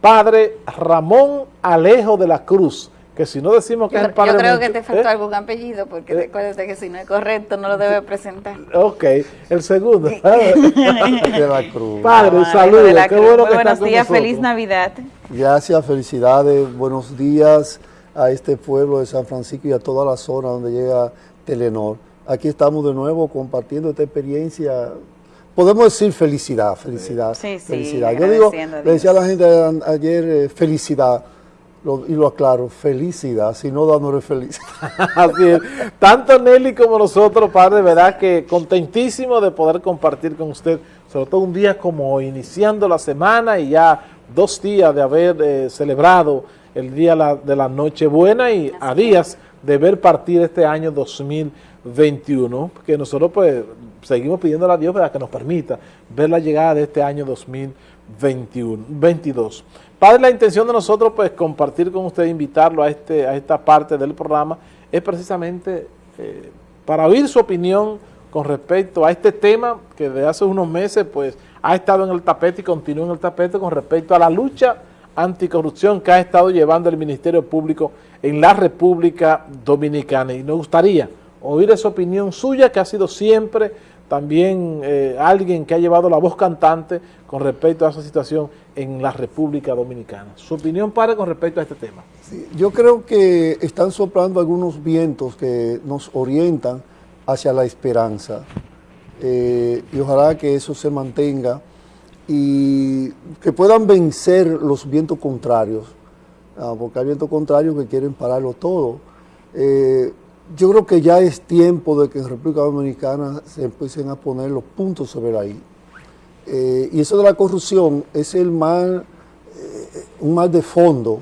padre Ramón Alejo de la Cruz, que si no decimos que es el padre... Yo creo que te faltó ¿eh? algún apellido, porque ¿Eh? recuérdate que si no es correcto no lo debe presentar. Ok, el segundo. de la Cruz. Padre, saludos, qué bueno que Buenos días, feliz Navidad. Gracias, felicidades, buenos días a este pueblo de San Francisco y a toda la zona donde llega Telenor. Aquí estamos de nuevo compartiendo esta experiencia podemos decir felicidad, felicidad, sí, sí, felicidad. Yo digo, le decía a la gente ayer, eh, felicidad, y lo aclaro, felicidad, si no dándole feliz. Así es. Tanto Nelly como nosotros, padre, verdad que contentísimo de poder compartir con usted, sobre todo un día como iniciando la semana y ya dos días de haber eh, celebrado el día de la Nochebuena y a días de ver partir este año 2021, que nosotros pues seguimos pidiéndole a Dios para que nos permita ver la llegada de este año 2021, 22. Padre, la intención de nosotros, pues, compartir con usted, invitarlo a, este, a esta parte del programa, es precisamente eh, para oír su opinión con respecto a este tema que de hace unos meses, pues, ha estado en el tapete y continúa en el tapete con respecto a la lucha anticorrupción que ha estado llevando el Ministerio Público en la República Dominicana. Y nos gustaría oír esa opinión suya, que ha sido siempre también eh, alguien que ha llevado la voz cantante con respecto a esa situación en la República Dominicana. Su opinión, para con respecto a este tema. yo creo que están soplando algunos vientos que nos orientan hacia la esperanza eh, y ojalá que eso se mantenga y que puedan vencer los vientos contrarios, ah, porque hay vientos contrarios que quieren pararlo todo. Eh, yo creo que ya es tiempo de que en República Dominicana se empiecen a poner los puntos sobre la I. Eh, y eso de la corrupción es el mal, eh, un mal de fondo,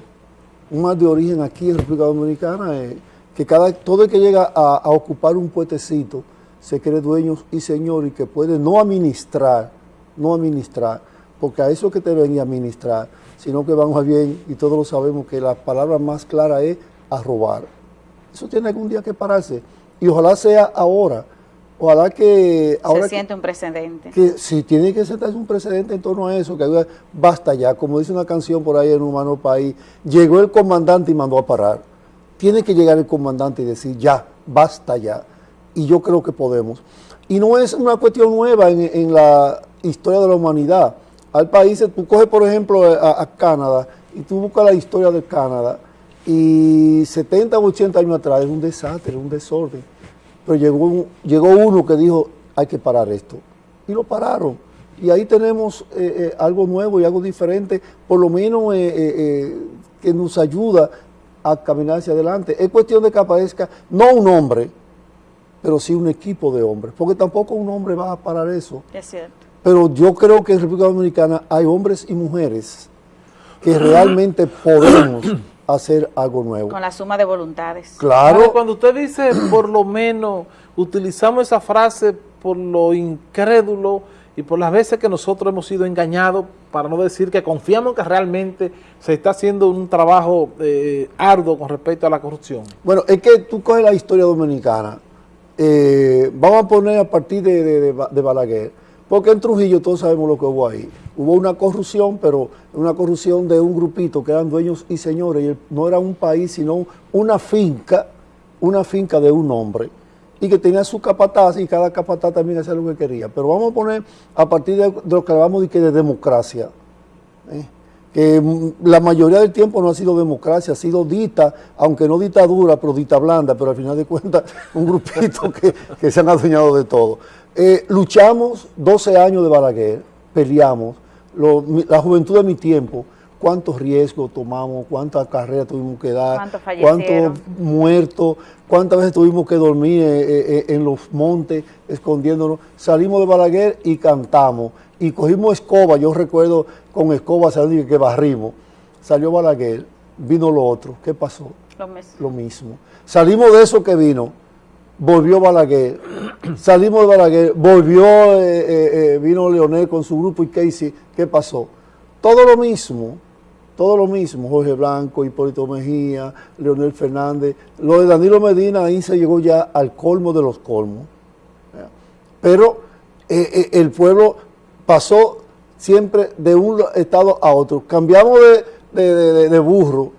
un mal de origen aquí en República Dominicana, eh, que cada, todo el que llega a, a, ocupar un puetecito se cree dueño y señor y que puede no administrar, no administrar, porque a eso que te venía a administrar, sino que vamos bien y todos lo sabemos que la palabra más clara es a robar. Eso tiene algún día que pararse. Y ojalá sea ahora. Ojalá que... Ahora Se siente un precedente. Que si tiene que sentarse un precedente en torno a eso, que basta ya, como dice una canción por ahí en Humano País, llegó el comandante y mandó a parar. Tiene que llegar el comandante y decir, ya, basta ya. Y yo creo que podemos. Y no es una cuestión nueva en, la historia de la humanidad. Al país, tú coges por ejemplo a, a Canadá y tú buscas la historia de Canadá y 70 o 80 años atrás era un desastre, un desorden. Pero llegó, llegó uno que dijo, hay que parar esto. Y lo pararon. Y ahí tenemos eh, eh, algo nuevo y algo diferente, por lo menos eh, que nos ayuda a caminar hacia adelante. Es cuestión de que aparezca, no un hombre, pero sí un equipo de hombres, porque tampoco un hombre va a parar eso. Es cierto. Pero yo creo que en República Dominicana hay hombres y mujeres que realmente podemos hacer algo nuevo. Con la suma de voluntades. Claro. cuando usted dice, por lo menos, utilizamos esa frase por lo incrédulo y por las veces que nosotros hemos sido engañados, para no decir que confiamos que realmente se está haciendo un trabajo eh, arduo con respecto a la corrupción. Bueno, es que tú coges la historia dominicana, eh, vamos a poner a partir de, de Balaguer, porque en Trujillo todos sabemos lo que hubo ahí. Hubo una corrupción, pero una corrupción de un grupito que eran dueños y señores, y no era un país, sino una finca, una finca de un hombre, y que tenía su capataz, y cada capataz también hacía lo que quería. Pero vamos a poner, a partir de, lo que hablamos de, que de democracia, ¿eh? que la mayoría del tiempo no ha sido democracia, ha sido dita, aunque no dictadura, pero dita blanda, pero al final de cuentas un grupito que, que se han adueñado de todo. Eh, luchamos 12 años de Balaguer, peleamos, la juventud de mi tiempo, cuántos riesgos tomamos, cuántas carreras tuvimos que dar, cuántos muertos, cuántas veces tuvimos que dormir eh, eh, en los montes escondiéndonos. Salimos de Balaguer y cantamos. Y cogimos escoba, yo recuerdo con escoba salir que barrimos. Salió Balaguer, vino lo otro. ¿Qué pasó? Lo mismo. Lo mismo. Salimos de eso que vino volvió Balaguer, salimos de Balaguer, volvió, eh, eh, eh, vino Leonel con su grupo y Casey, ¿qué pasó? Todo lo mismo, todo lo mismo, Jorge Blanco, Hipólito Mejía, Leonel Fernández, lo de Danilo Medina ahí se llegó ya al colmo de los colmos. Pero el pueblo pasó siempre de un estado a otro. Cambiamos de, burro,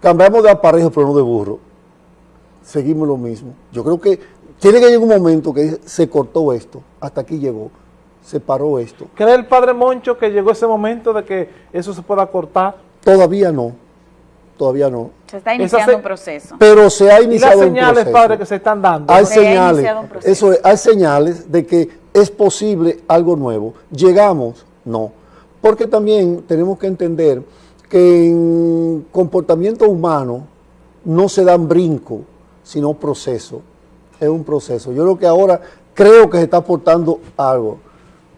cambiamos de aparejo, pero no de burro. Seguimos lo mismo. Yo creo que tiene que llegar un momento que se cortó esto, hasta aquí llegó, se paró esto. ¿Cree el padre Moncho que llegó ese momento de que eso se pueda cortar? Todavía no, todavía no. Se está iniciando un proceso. Pero se ha iniciado un proceso. las señales, padre, que se están dando? Hay señales, eso hay señales de que es posible algo nuevo. ¿Llegamos? No. Porque también tenemos que entender que en comportamiento humano no se dan brinco, sino proceso. Es un proceso. Yo creo que ahora creo que se está aportando algo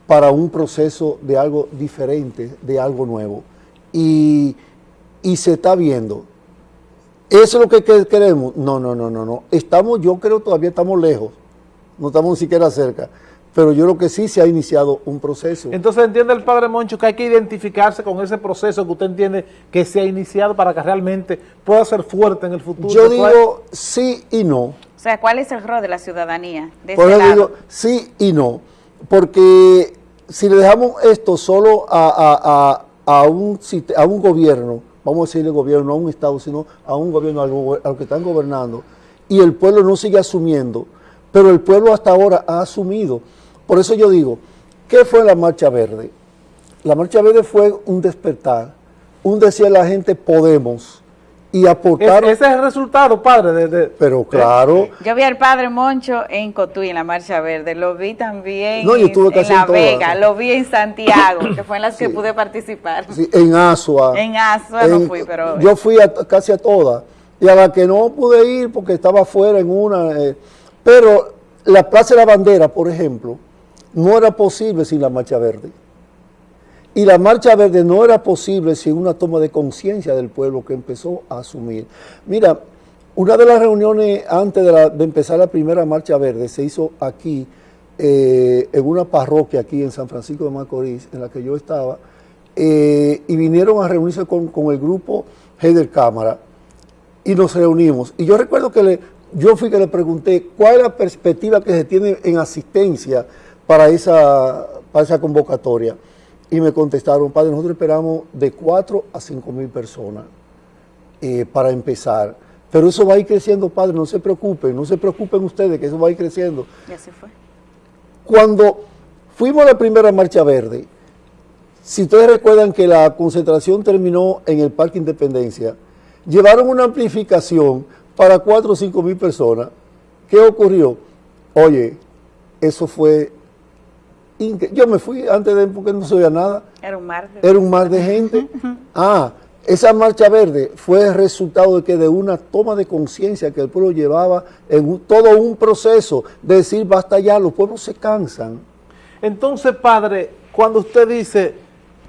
para un proceso de algo diferente, de algo nuevo. Y, y se está viendo. ¿Eso es lo que queremos? No, no, no, no, no. Estamos, yo creo todavía estamos lejos. No estamos ni siquiera cerca pero yo creo que sí se ha iniciado un proceso. Entonces entiende el padre Moncho que hay que identificarse con ese proceso que usted entiende que se ha iniciado para que realmente pueda ser fuerte en el futuro. Yo digo sí y no. O sea, ¿cuál es el rol de la ciudadanía? De Por eso digo sí y no, porque si le dejamos esto solo a, a, un, a un gobierno, vamos a decirle gobierno, no a un Estado, sino a un gobierno, a los que están gobernando, y el pueblo no sigue asumiendo, pero el pueblo hasta ahora ha asumido. Por eso yo digo, ¿qué fue la Marcha Verde? La Marcha Verde fue un despertar, un decir a la gente podemos y aportar... ese es el resultado, padre. De, Pero claro... Yo vi al padre Moncho en Cotuí, en la Marcha Verde, lo vi también no, yo en, La Vega, lo vi en Santiago, que fue en las que pude participar. en Asua. En Asua no fui, pero... Yo fui casi a todas, y a la que no pude ir porque estaba fuera en una... Eh, pero la Plaza de la Bandera, por ejemplo, no era posible sin la Marcha Verde. Y la Marcha Verde no era posible sin una toma de conciencia del pueblo que empezó a asumir. Mira, una de las reuniones antes de, empezar la primera Marcha Verde se hizo aquí, eh, en una parroquia aquí en San Francisco de Macorís, en la que yo estaba, eh, y vinieron a reunirse con, el grupo Heider Cámara, y nos reunimos. Y yo recuerdo que yo fui que le pregunté cuál es la perspectiva que se tiene en asistencia para esa, para esa convocatoria. Y me contestaron, padre, nosotros esperamos de 4 a 5 mil personas eh, para empezar. Pero eso va a ir creciendo, padre, no se preocupen, no se preocupen ustedes que eso va a ir creciendo. Y así fue. Cuando fuimos a la primera Marcha Verde, si ustedes recuerdan que la concentración terminó en el Parque Independencia, llevaron una amplificación para 4 o 5 mil personas. ¿Qué ocurrió? Oye, eso fue yo me fui antes de porque no sabía nada. Era un mar de, Era un mar de gente. ah, esa marcha verde fue el resultado de que de una toma de conciencia que el pueblo llevaba en todo un proceso de decir basta ya, los pueblos se cansan. Entonces, padre, cuando usted dice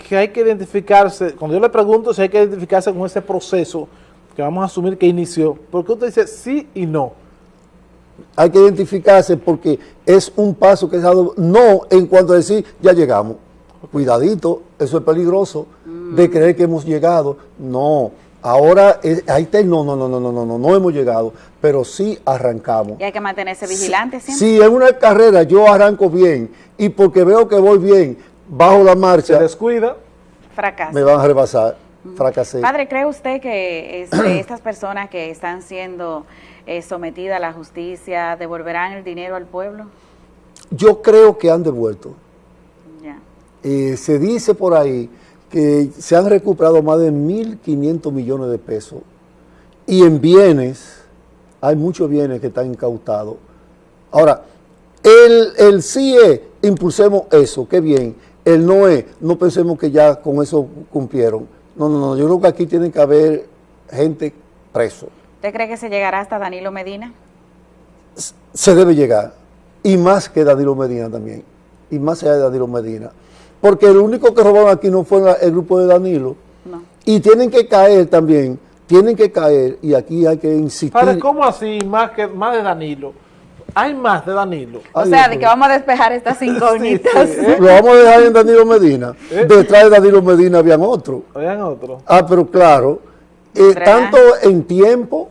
que hay que identificarse, cuando yo le pregunto si hay que identificarse con ese proceso que vamos a asumir que inició, porque usted dice sí y no? Hay que identificarse porque es un paso que se ha dado, no en cuanto a decir, ya llegamos. Cuidadito, eso es peligroso, de creer que hemos llegado. No, ahora ahí está, no, no, no, no, no, no, no, no hemos llegado, pero sí arrancamos. Y hay que mantenerse vigilante siempre. Si en una carrera yo arranco bien y porque veo que voy bien, bajo la marcha. Se descuida. Fracasa. Me van a rebasar. Fracasé. Padre, ¿cree usted que este, estas personas que están siendo eh, sometida a la justicia, ¿devolverán el dinero al pueblo? Yo creo que han devuelto. Eh, se dice por ahí que se han recuperado más de 1.500 millones de pesos y en bienes, hay muchos bienes que están incautados. Ahora, el, el sí es, impulsemos eso, qué bien. El no es, no pensemos que ya con eso cumplieron. No, no, no, yo creo que aquí tiene que haber gente preso. ¿Usted cree que se llegará hasta Danilo Medina? Se debe llegar, y más que Danilo Medina también, y más allá de Danilo Medina. Porque el único que robaron aquí no fue el grupo de Danilo. No. Y tienen que caer también, tienen que caer, y aquí hay que insistir. ¿cómo así más, que, más de Danilo? Hay más de Danilo. O sea, de que vamos a despejar estas incógnitas. ¿eh? Lo vamos a dejar en Danilo Medina. ¿Eh? Detrás de Danilo Medina habían otro. Habían otro. Ah, pero claro, eh, tanto en tiempo,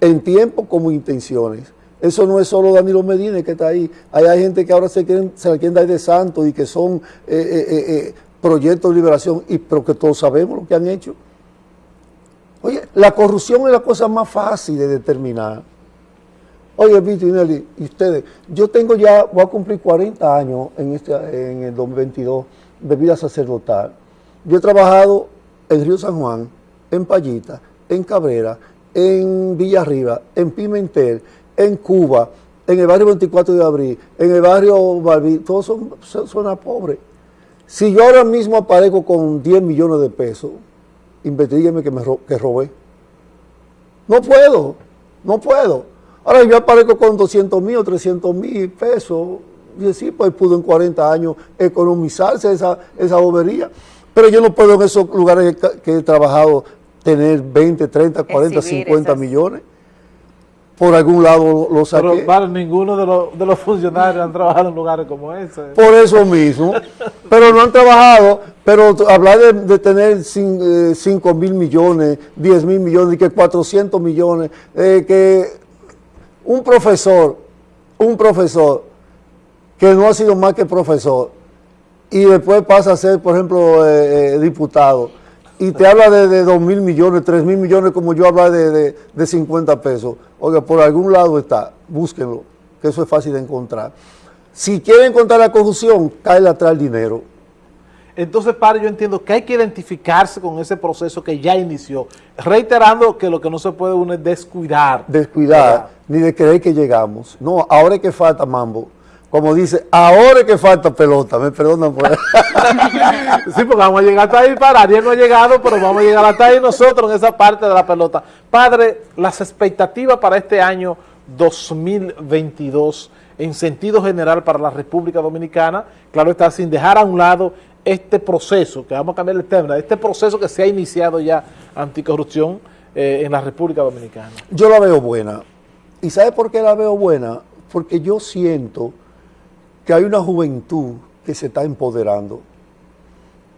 en tiempo como intenciones. Eso no es solo Danilo Medina que está ahí. hay gente que ahora se, quieren, se la quieren dar de santo y que son eh, eh, proyectos de liberación, y, pero que todos sabemos lo que han hecho. Oye, la corrupción es la cosa más fácil de determinar. Oye, Víctor y ustedes, yo tengo ya, voy a cumplir 40 años en, este, en el 2022 de vida sacerdotal. Yo he trabajado en Río San Juan, en Payita, en Cabrera, en Villarriba, en Pimentel, en Cuba, en el barrio 24 de abril, en el barrio Balbi, todos son zonas pobres. Si yo ahora mismo aparezco con 10 millones de pesos, investigueme que me que robé. No puedo, no puedo. Ahora yo aparezco con 200 mil o 300 mil pesos, y sí, pues pudo en 40 años economizarse esa, esa bobería. Pero yo no puedo en esos lugares que, he trabajado tener 20, 30, 40, 50 millones por algún lado lo saqué. Pero para ninguno de los, de los funcionarios han trabajado en lugares como ese. Por eso mismo. pero no han trabajado, pero hablar de, tener 5 eh, mil millones, 10 mil millones, que 400 millones, eh, que un profesor, un profesor que no ha sido más que profesor y después pasa a ser, por ejemplo, eh, diputado, y te habla de, de 2 mil millones, 3 mil millones, como yo hablo de, de, de 50 pesos. Oiga, por algún lado está, búsquenlo, que eso es fácil de encontrar. Si quieren encontrar la corrupción, cae atrás el dinero. Entonces, padre, yo entiendo que hay que identificarse con ese proceso que ya inició, reiterando que lo que no se puede uno es descuidar. Descuidar, ni de creer que llegamos. No, ahora es que falta mambo como dice, ahora es que falta pelota, me perdonan por eso. sí, porque vamos a llegar hasta ahí, para Ariel no ha llegado, pero vamos a llegar hasta ahí nosotros en esa parte de la pelota. Padre, las expectativas para este año 2022 en sentido general para la República Dominicana, claro está, sin dejar a un lado este proceso, que vamos a cambiar el tema, este proceso que se ha iniciado ya anticorrupción eh, en la República Dominicana. Yo la veo buena. ¿Y sabe por qué la veo buena? Porque yo siento que hay una juventud que se está empoderando.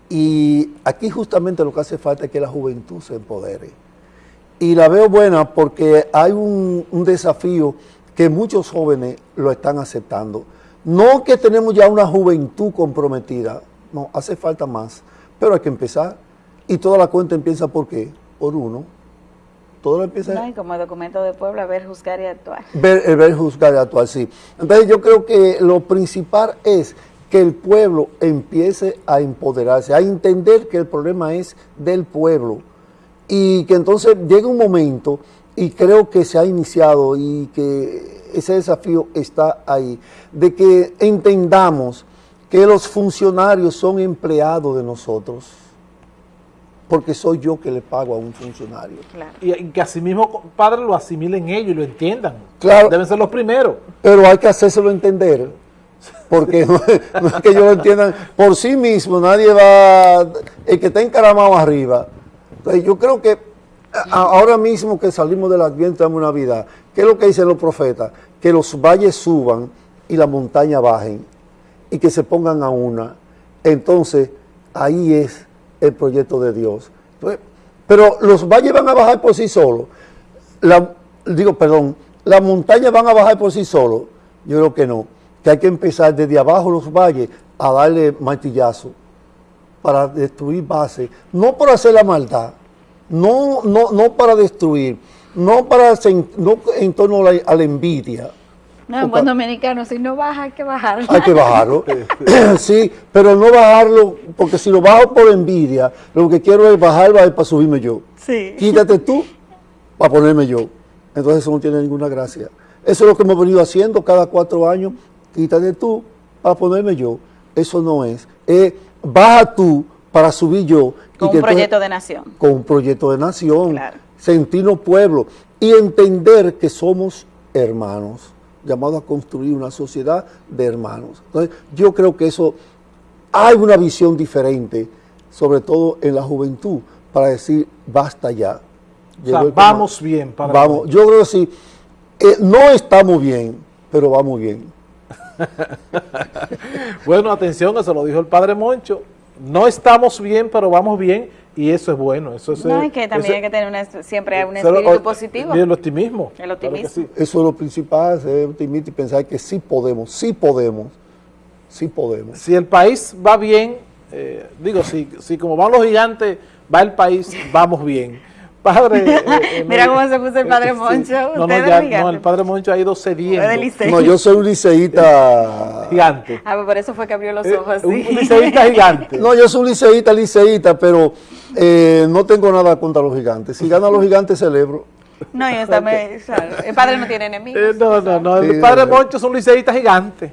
Y aquí justamente lo que hace falta es que la juventud se empodere. Y la veo buena porque hay un, desafío que muchos jóvenes lo están aceptando. No que tenemos ya una juventud comprometida, no, hace falta más, pero hay que empezar. Y toda la cuenta empieza por qué? Por uno. Todo empieza... No, y como documento de Puebla, ver, juzgar y actuar. Ver, eh, ver, juzgar y actuar, sí. Entonces yo creo que lo principal es que el pueblo empiece a empoderarse, a entender que el problema es del pueblo y que entonces llegue un momento, y creo que se ha iniciado y que ese desafío está ahí, de que entendamos que los funcionarios son empleados de nosotros porque soy yo que le pago a un funcionario. Y, que así mismo, padre, lo asimilen ellos y lo entiendan. Claro. Deben ser los primeros. Pero hay que hacérselo entender, porque no, es que ellos lo entiendan por sí mismo, nadie va, el que está encaramado arriba. Entonces yo creo que ahora mismo que salimos del Adviento de Navidad, ¿qué es lo que dicen los profetas? Que los valles suban y la montaña bajen y que se pongan a una. Entonces, ahí es el proyecto de Dios. pero los valles van a bajar por sí solos. digo, perdón, las montañas van a bajar por sí solos. Yo creo que no. Que hay que empezar desde abajo los valles a darle martillazo para destruir bases. No para hacer la maldad, no, no, no para destruir, no, para, no en torno a la envidia, no, en buen dominicano, si no baja hay que bajarlo. Hay que bajarlo, sí, pero no bajarlo, porque si lo bajo por envidia, lo que quiero es bajar para subirme yo. Sí. Quítate tú para ponerme yo. Entonces eso no tiene ninguna gracia. Eso es lo que hemos venido haciendo cada cuatro años. Quítate tú para ponerme yo. Eso no es. baja tú para subir yo. Con un proyecto de nación. Con un proyecto de nación. Claro. Sentirnos pueblo y entender que somos hermanos llamado a construir una sociedad de hermanos. Entonces, yo creo que eso, hay una visión diferente, sobre todo en la juventud, para decir, basta ya. vamos bien. Para vamos, yo creo que sí, eh, no estamos bien, pero vamos bien. bueno, atención, eso lo dijo el padre Moncho, no estamos bien, pero vamos bien, y eso es bueno. Eso es, no, es que también hay que tener siempre un espíritu positivo. Y el optimismo. El optimismo. Eso es lo principal, ser optimista y pensar que sí podemos, sí podemos, sí podemos. Si el país va bien, Eh, digo, si, si como van los gigantes, va el país, vamos bien. Padre... eh, eh, Mira no- cómo se puso el padre sí. Moncho, No, no, ya, no, el padre Moncho ha ido cediendo. No, yo soy un liceísta. Gigante. Ah, pues por eso fue que abrió los Eh, ojos un así. liceísta gigante. No, yo soy un liceísta, liceísta, pero eh, no tengo nada contra los gigantes. Si ganan los gigantes, celebro. No, y está me- claro, el padre no tiene enemigos. Eh, no, no, no, el Sí, padre. Moncho es un liceísta gigante.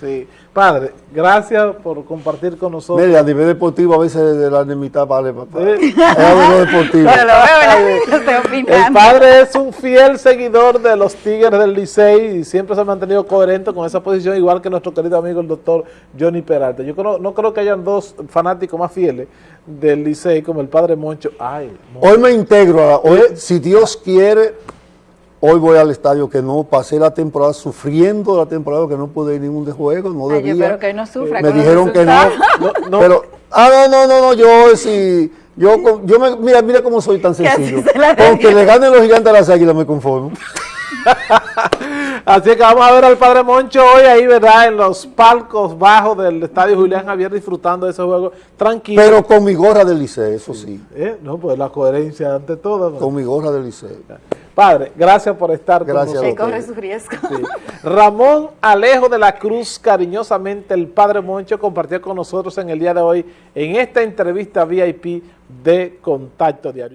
Sí. Padre, gracias por compartir con nosotros. Mire, a nivel deportivo a veces de la enemistad vale para Eh, es algo deportivo. Pero lo veo, ¿verdad? Estoy El padre es un fiel seguidor de los Tigres del Licey y siempre se ha mantenido coherente con esa posición, igual que nuestro querido amigo el doctor Johnny Peralta. Yo creo- no creo que hayan dos fanáticos más fieles del Licey como el padre Moncho. Ay, Moncho. Hoy me integro, a- hoy, si Dios quiere, hoy voy al estadio que no pasé la temporada sufriendo la temporada que no pude ir a ningún de juego, no Ay, debía. yo espero que no sufra me dijeron que no, resultados. No, no. pero ah no no no no yo sí yo con- yo me, mira mira cómo soy tan sencillo se la con que debía. le ganen los gigantes a las águilas me conformo Así que vamos a ver al padre Moncho hoy ahí, ¿verdad? En los palcos bajos del estadio Julián Javier disfrutando de ese juego tranquilo. pero con mi gorra del liceo eso sí Eh, No, pues la coherencia ante todo. ¿no? con mi gorra del liceo Padre, gracias por estar Gracias con nosotros. corre su riesgo. Sí. Ramón Alejo de la Cruz, cariñosamente el Padre Moncho, compartió con nosotros en el día de hoy en esta entrevista VIP de Contacto Diario.